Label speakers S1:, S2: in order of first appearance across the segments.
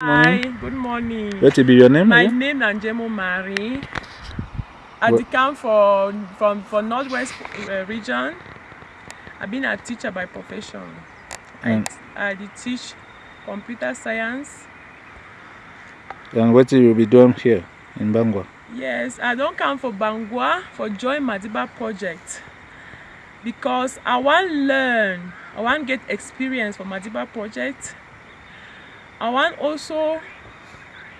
S1: Hi, good morning.
S2: What will be your name?
S1: My
S2: again?
S1: name is Njemo Mari. I come for from for Northwest uh, region. I've been a teacher by profession. I,
S2: Mm.
S1: I teach computer science.
S2: And what will you be doing here in Bangwa?
S1: Yes, I don't come for Bangwa for join Madiba project because I wan learn, I wan get experience for Madiba project. I want also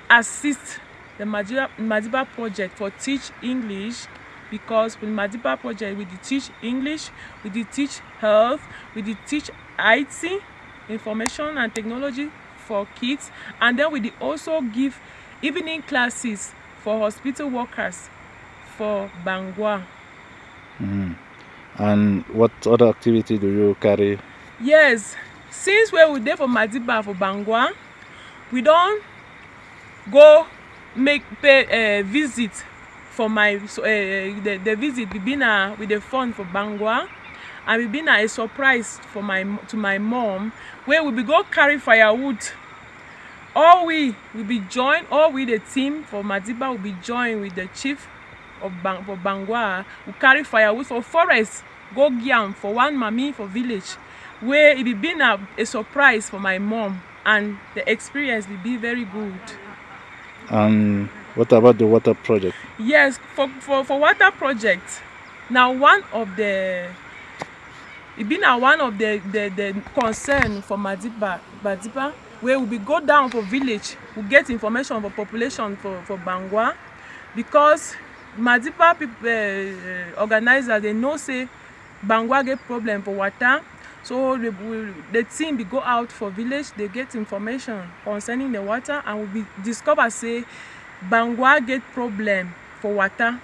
S1: assist the Madiba, Madiba project for teach English because with Madiba project we dey teach English, we dey teach health, we dey teach IT, information and technology for kids and then we dey also give evening classes for hospital workers for Bangwa.
S2: Mhm. And what other activity do you carry?
S1: Yes, since we dey for Madiba for Bangwa, we don go make pay uh, visit for my so, uh, the, the visit we been na with the fund for Bangwa. And we been na a surprise for my to my mom wey we be go carry firewood. All we we be join all we the team for Madiba we be join with the chief of Bang for Bangwa. We carry firewood for forest go give for one mami for village wey e be been a, a surprise for my mom and the experience be be very good.
S2: And what about the water project?
S1: Yes, for for for water project na one of the e be na one of the the the concern for Madiba Madiba wey we be go down for village we get information for population for for Bangwa because Madiba people uh, organizer dey know say Bangwa get problem for water so the we the team be go out for village they get information concerning the water and we discover say Bangwa get problem for water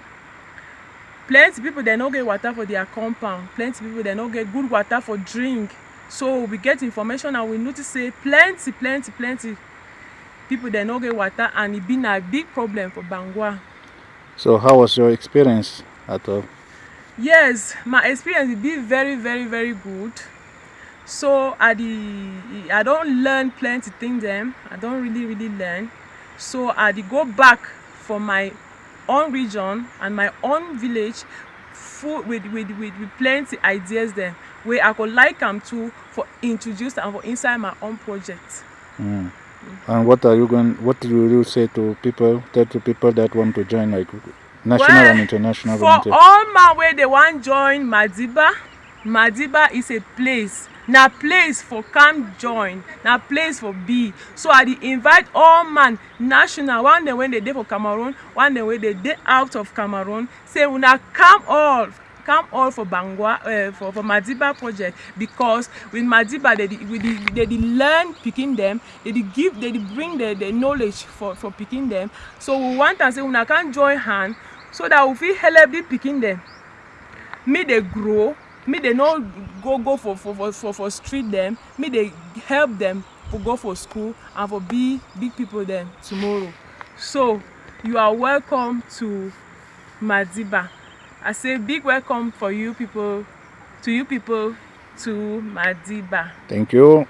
S1: plenty people dem no get water for their compound plenty people dem no get good water for drink so we get information and we notice say plenty plenty plenty people dem no get water and e been a big problem for Bangwa.
S2: So how was your experience at all?
S1: Yes, my experience be very very very good. So I dey I don learn plenty things dem. I don really really learn. So I dey go back for my own region and my own village full with with with with plenty ideas dem wey I go like am too for introduce am for inside my own project.
S2: Mm. And what are you going? What will you say to people? Tell to people that want to join, like national
S1: Well,
S2: and international
S1: For
S2: volunteer.
S1: all man wey dey wan join Madiba, Madiba is a place. Na place for come join, na place for be. So I dey invite all man, national, one dem wey dey dey for Cameroon, one dem wey dey dey out of Cameroon, say una come all come all for Bangwa uh, for for Madiba project because with Madiba they dey we dey they dey learn pikin dem, they dey give they dey bring the the knowledge for for pikin dem. So we want am say una come join hand so that we fit help the pikin dem make dey grow make dey no go go for for for for street dem make dey help dem for go for school and for be big people dem tomorrow. So you are welcome to madiba. I say big welcome for you people to you people to madiba.
S2: Thank you.